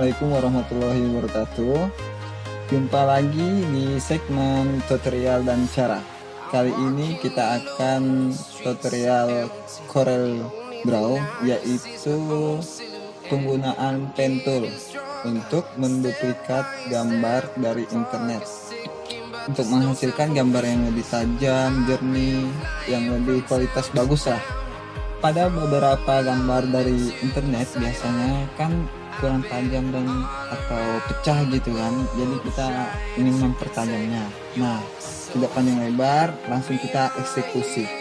Assalamualaikum warahmatullahi wabarakatuh. Jumpa lagi di segmen tutorial dan cara. Kali ini kita akan tutorial Corel Draw Yaitu penggunaan pen tool Untuk menduplikat gambar dari internet. Untuk menghasilkan gambar yang lebih tajam, jernih, yang lebih kualitas bagus lah pada beberapa gambar dari internet biasanya kan kurang tajam dan atau pecah gitu kan. Jadi kita ingin mempertajamnya. Nah tidak panjang lebar langsung kita eksekusi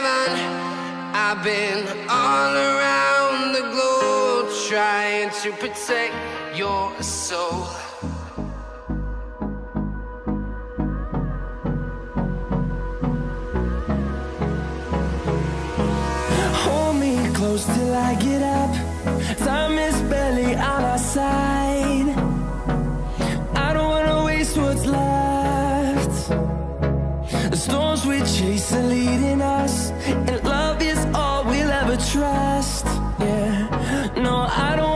to I've been all around the globe Trying to protect your soul. Hold me close till I get up. Time is barely on our side. I don't wanna waste what's left storms we chase are leading us And love is all we'll ever trust. Yeah, no, I don't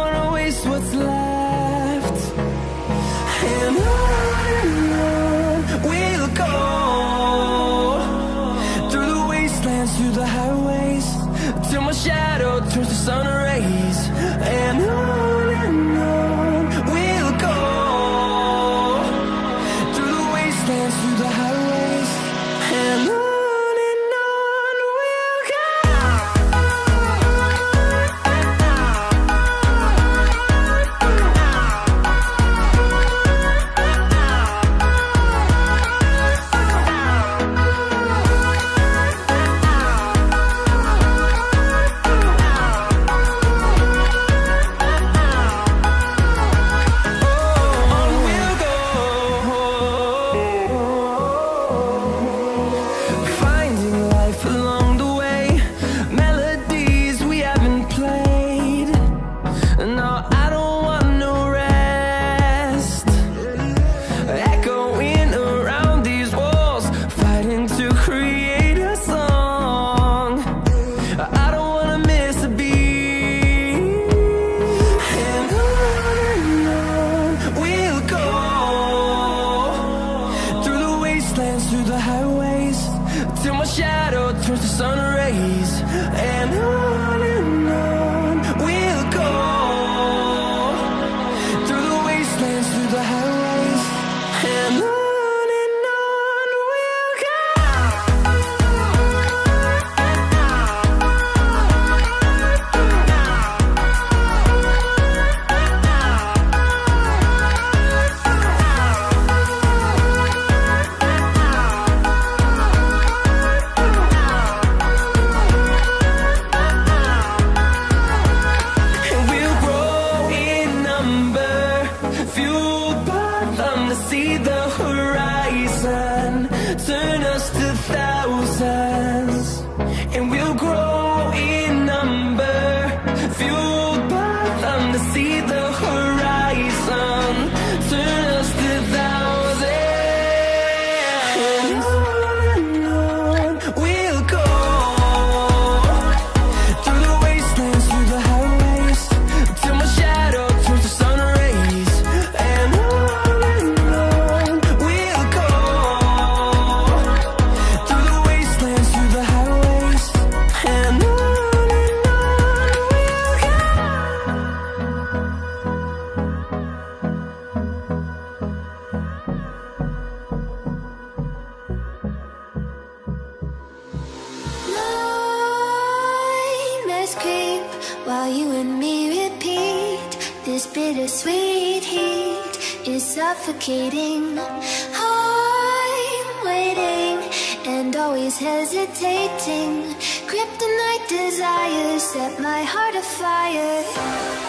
Bittersweet heat is suffocating. I'm waiting and always hesitating. Kryptonite desires set my heart afire.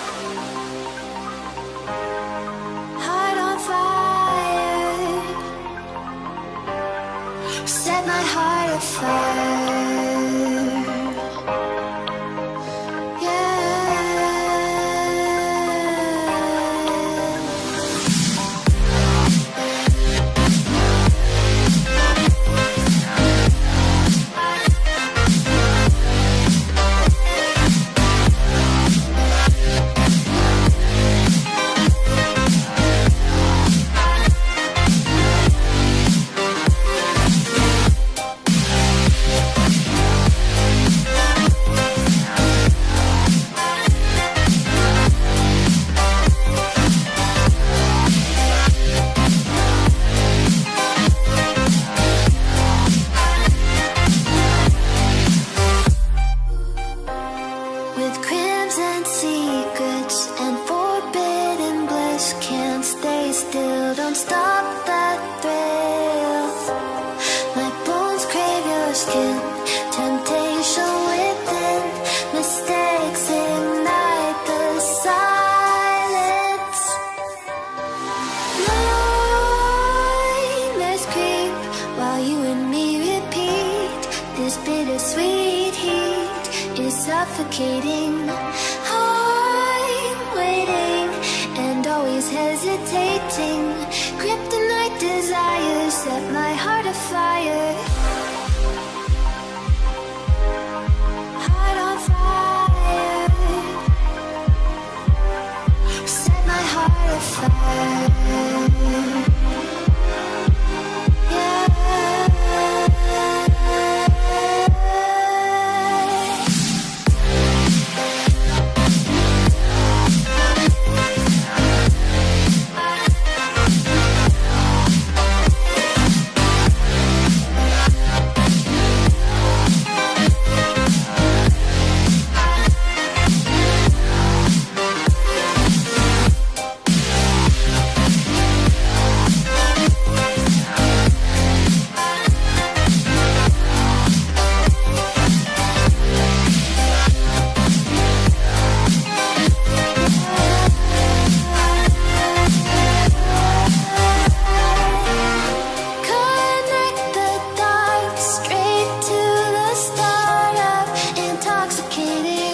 it is.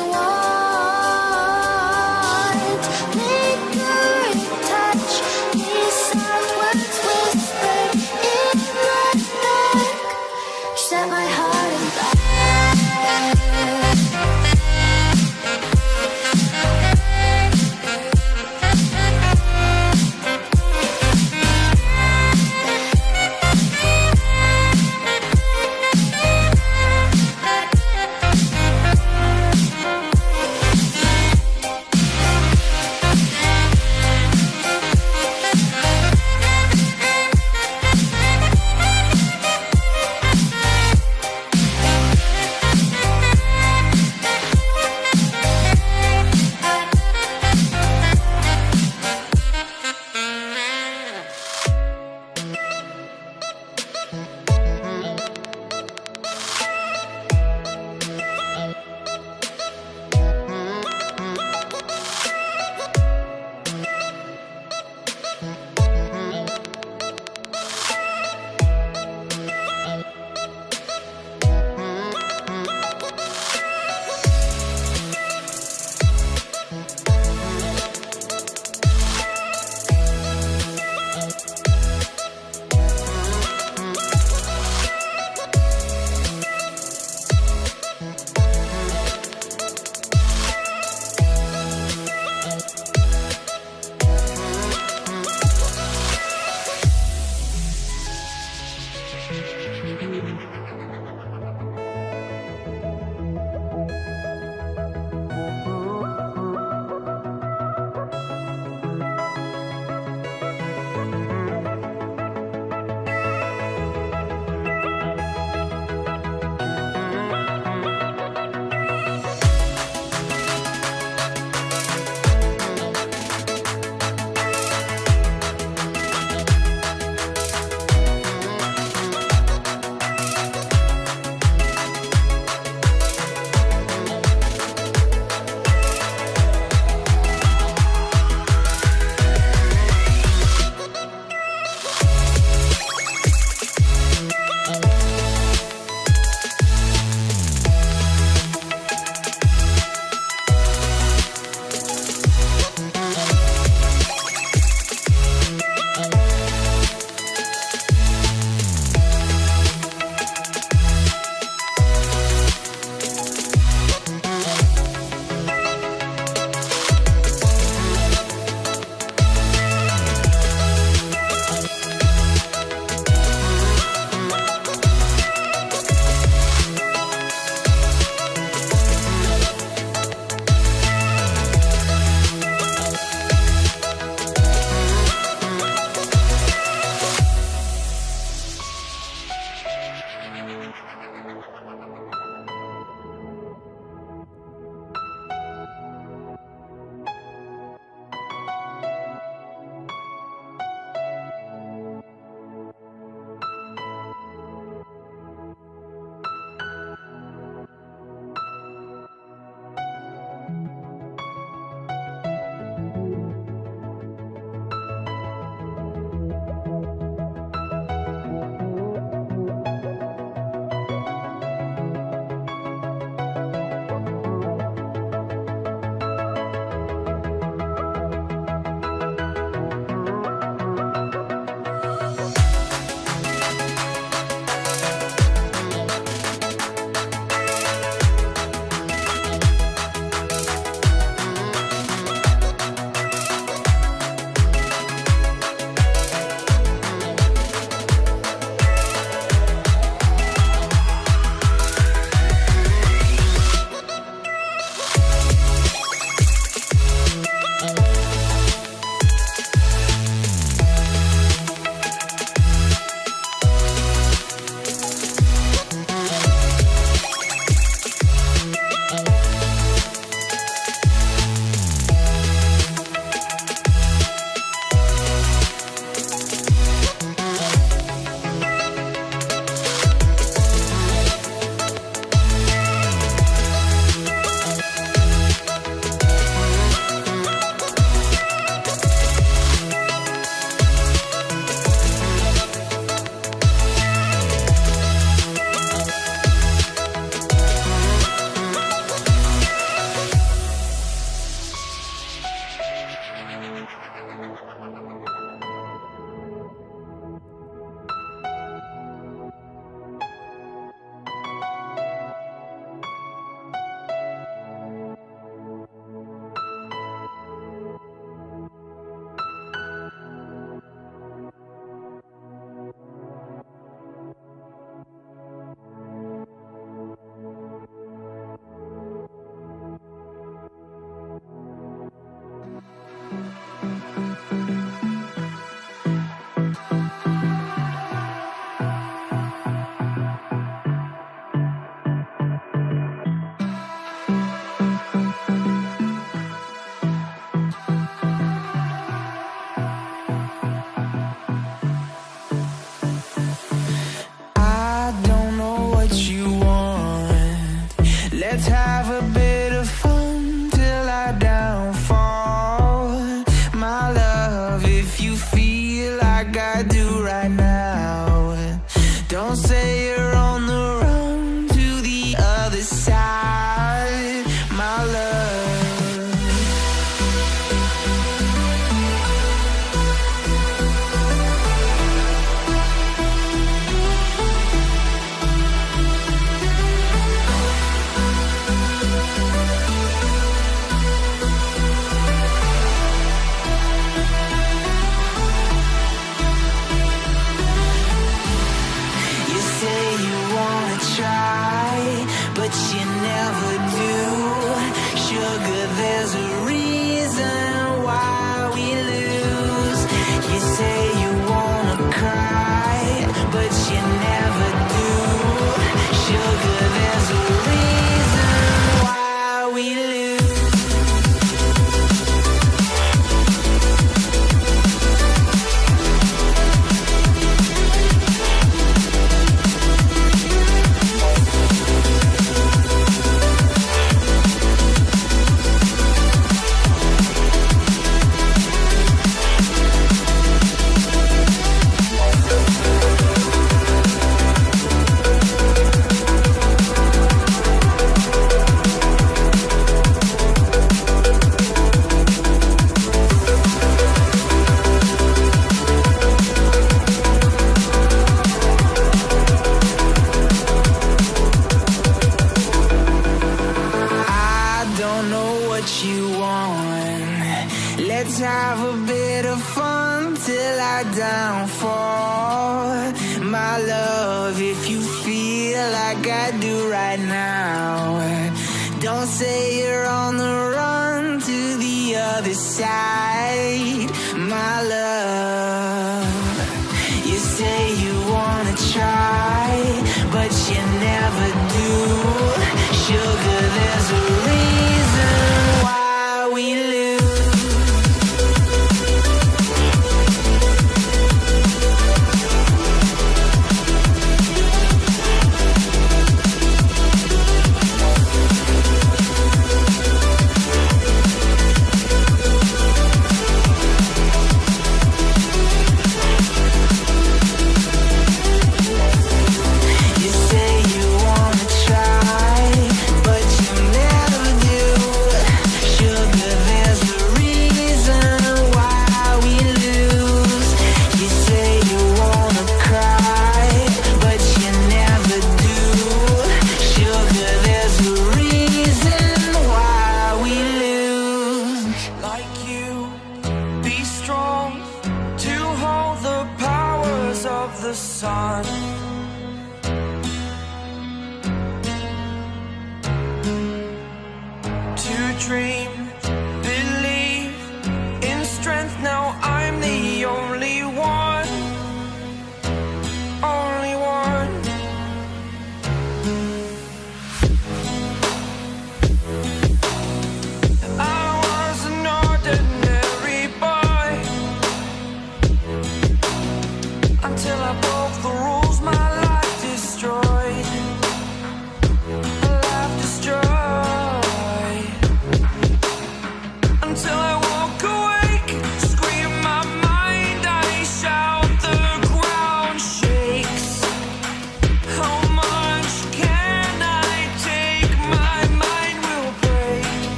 bit of fun till I downfall. My love, if you feel like I do right now Don't say you're on the run to the other side. My love.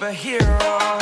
Superhero.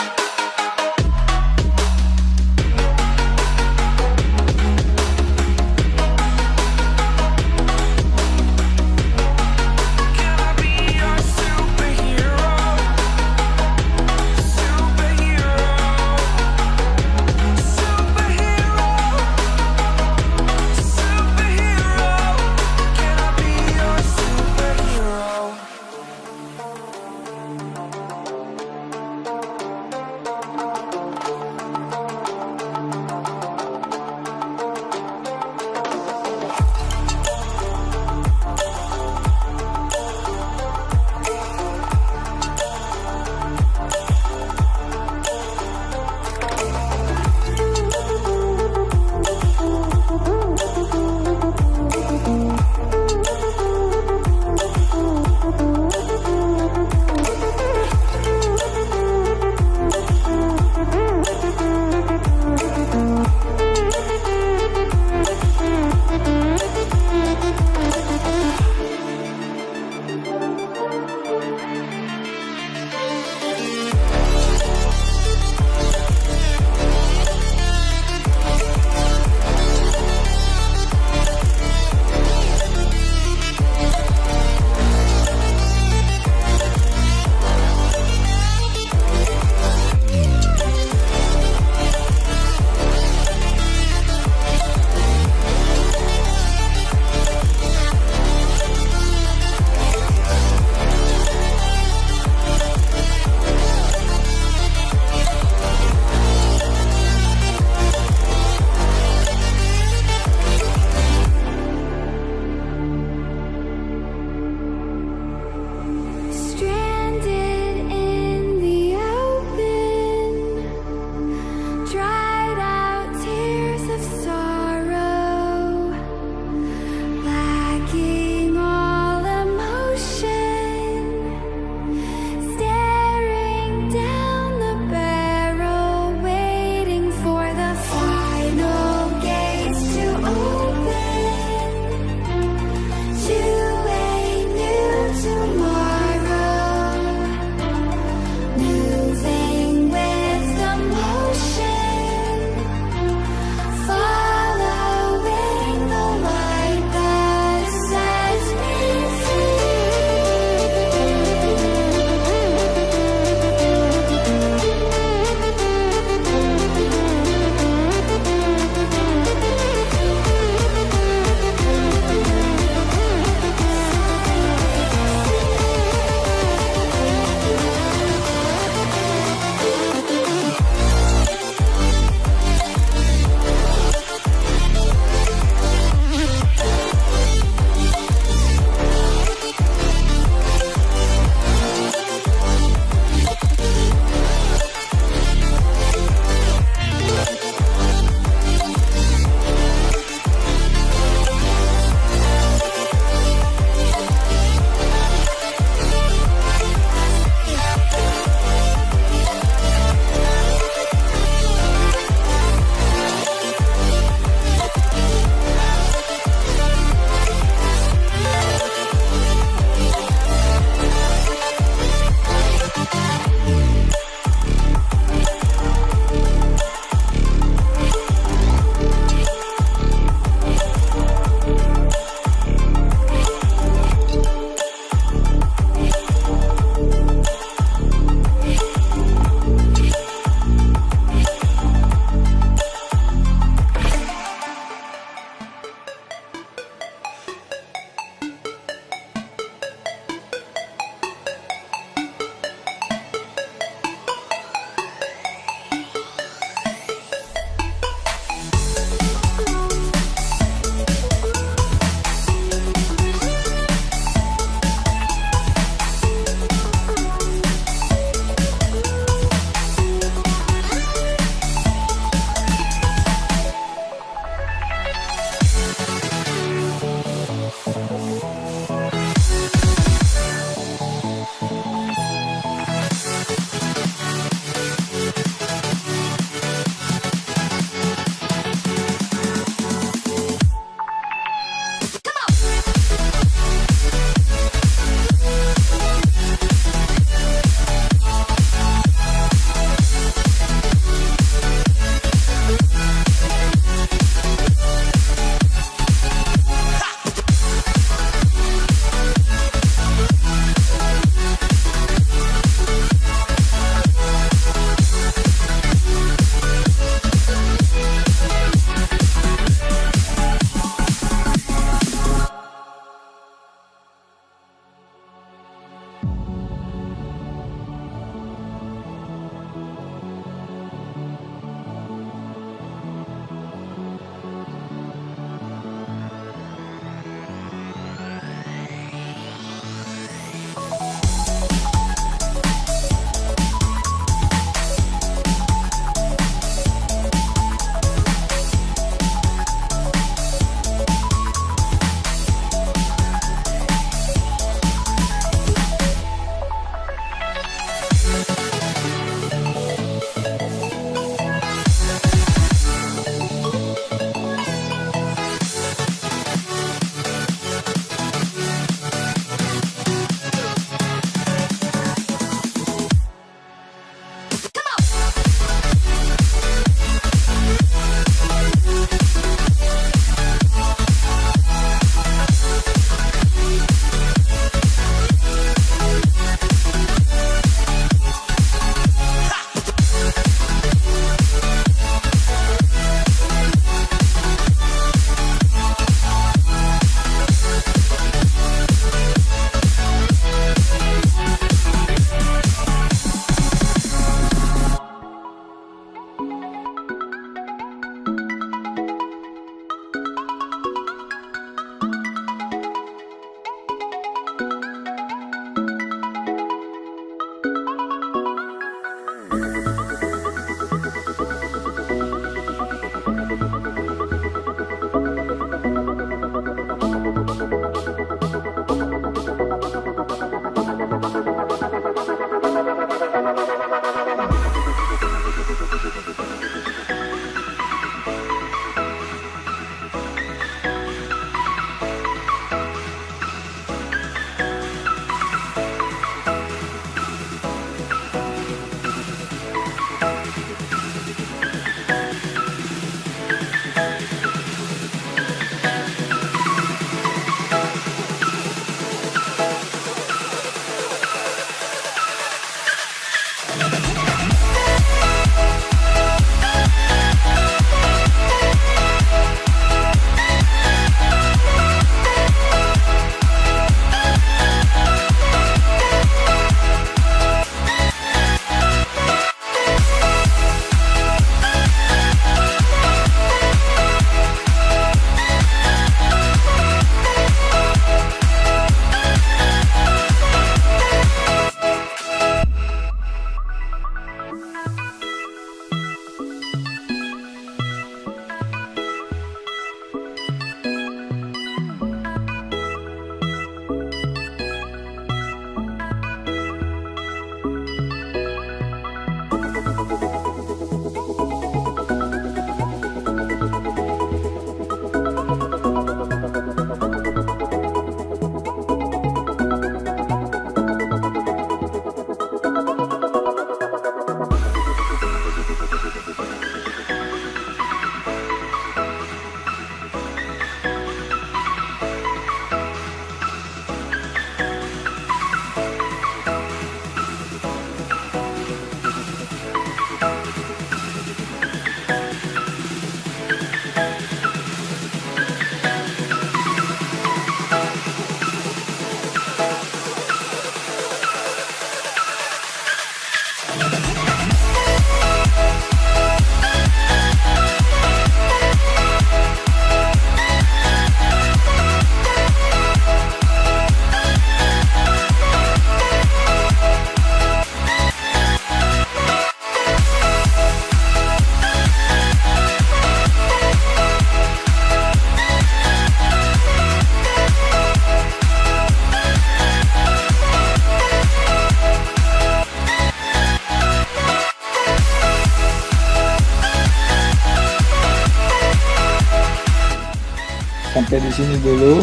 Sini dulu.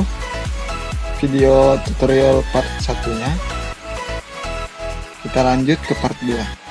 Video tutorial part satunya. Kita lanjut ke part 2